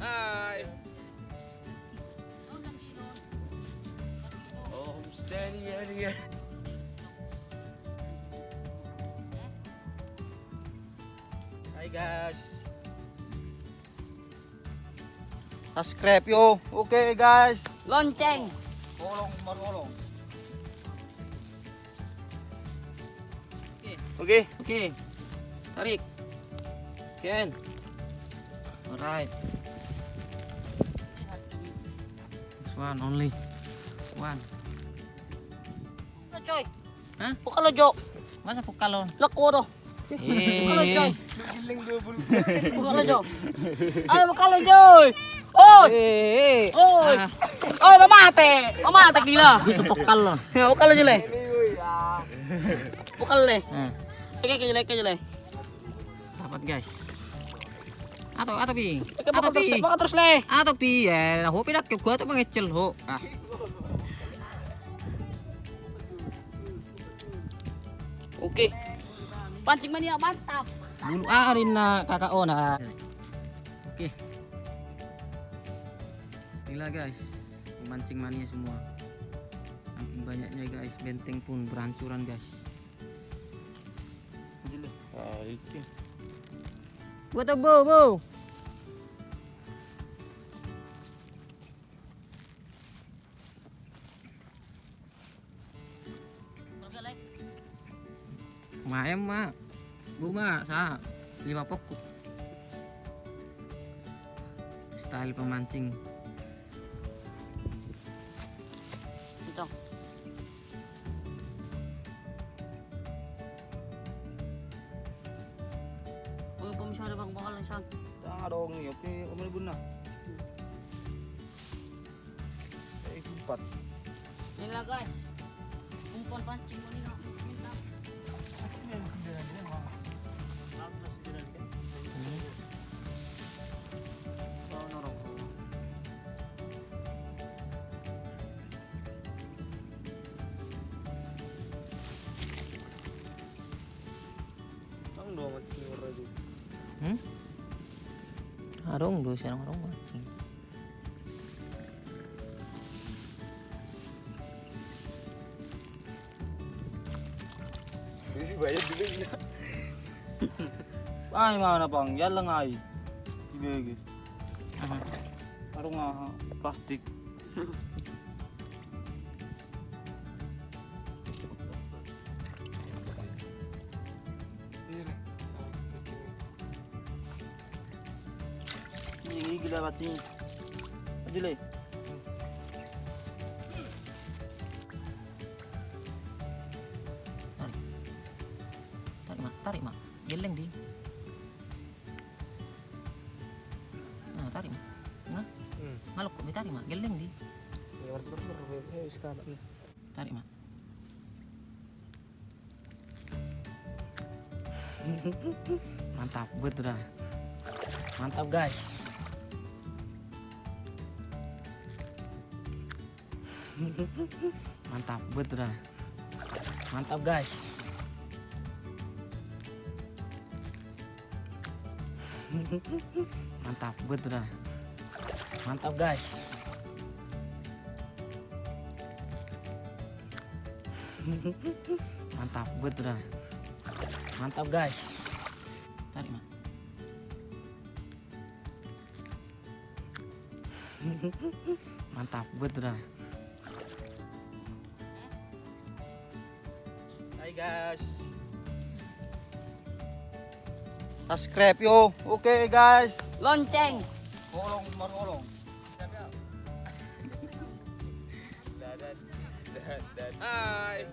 Hai. Oh, steady, steady. Hai guys. Subscribe yo. Oke guys. Lonceng. Tolong menolong. Oke, oke. Tarik. Ken. Alright. This one only. One. Choy? Hah? Bukalo, Jo. Masa pukalon? Lako, do. Bukalo, Choy. Bukalo, Jo. Ay, bukalo, Joy. Oy! Eh, Oy! Ah. Oy, mamate! Mamate, gila. Bisa pukalon. Bukalo, Jule. Bukalo, le. Hmm. Oke, ke Jule, ke Jule. Dapat guys. Atau atau pi. Oke, Atau pi. baka terus, le. Atau pi ya. Ho pidat ke gua tuh mengecil ho. Ah. Oke. Pancing mania, mantap. Bulu arin na kakak ona. Oke. Gila guys, pemancing mania semua. Saking banyaknya guys, benteng pun berhancuran guys. Gua tuh bu, bu. Le. Maem mak. Bu mak, sa lima pokok. Style pemancing. Ito. Masyado bang bakal lang saan. Tanga. Eh. Yan lang guys. Umpan pancing mo nila. Mantap. 응? 아롱 루시랑 그런 거 같지. Busy ba yun? Bilis na. Ay, mana bang, yan lang ay. Ibigay. Parang nga, plastic. Ini gila bati. Ajule. Tarik mak, tarik mak. Geleng di. Nah, tarik mak. Nah, Hmm. ngalok kok tarik mak. Geleng di. Sekarang. Tarik mak. Mantap, betul dah. Mantap guys. Mantap, betul. Mantap guys. Mantap, betul. Mantap guys. Mantap, betul. Mantap guys. Tarik mak. Mantap, betul Hai guys. Subscribe yo. Oke guys. Lonceng. Tolong. Dadan. Dadan. Hai.